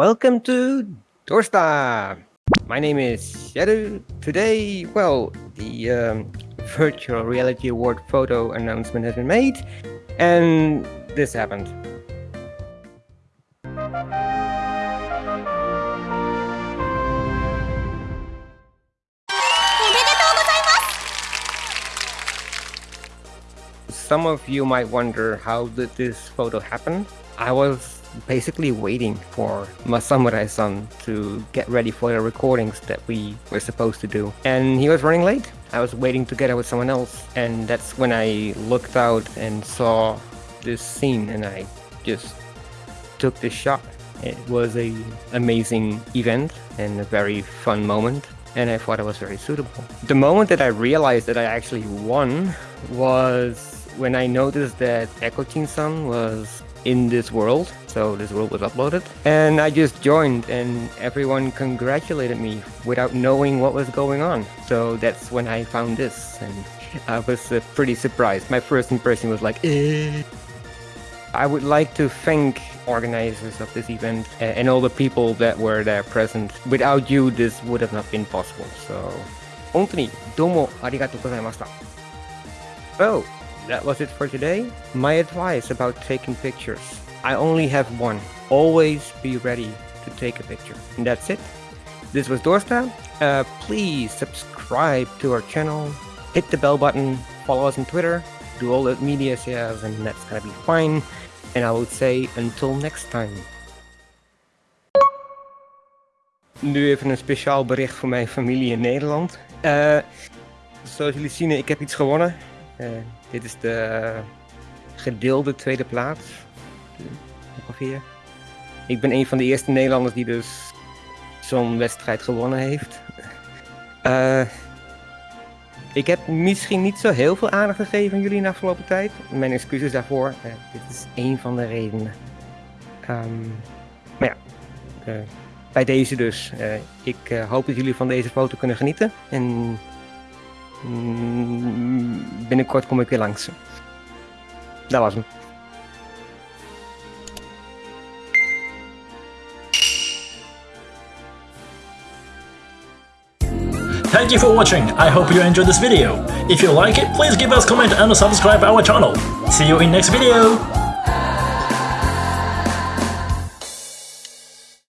Welcome to Doorsta. My name is Shadow. Today, well, the um, Virtual Reality Award photo announcement has been made, and this happened. Some of you might wonder how did this photo happen? I was basically waiting for my samurai-san to get ready for the recordings that we were supposed to do. And he was running late. I was waiting together with someone else. And that's when I looked out and saw this scene and I just took this shot. It was a amazing event and a very fun moment and I thought it was very suitable. The moment that I realized that I actually won was when I noticed that Echo Teen Sun was in this world, so this world was uploaded, and I just joined and everyone congratulated me without knowing what was going on. So that's when I found this and I was uh, pretty surprised. My first impression was like, eh. I would like to thank organizers of this event and all the people that were there present. Without you, this would have not been possible. So, 本当にどうもありがとうございました。Oh! That was it for today. My advice about taking pictures. I only have one. Always be ready to take a picture. And that's it. This was Doorsta. Uh, please subscribe to our channel, hit the bell button, follow us on Twitter, do all the media shares, and that's gonna be fine. And I would say until next time. Nu even een speciaal bericht voor mijn familie in Nederland. Uh, zoals jullie zien, ik heb iets gewonnen. Uh, dit is de gedeelde tweede plaats. Ongeveer. Ik ben een van de eerste Nederlanders die dus zo'n wedstrijd gewonnen heeft. Uh, ik heb misschien niet zo heel veel aandacht gegeven aan jullie in de afgelopen tijd. Mijn excuses daarvoor. Uh, dit is één van de redenen. Um, maar ja, uh, bij deze dus. ik hoop dat jullie van deze foto kunnen genieten. En Mm, binnenkort kom ik weer langs. Dat was hem. Thank you for watching, I hope you enjoyed this video. If you like it, please give us a comment and subscribe our channel. See you in next video!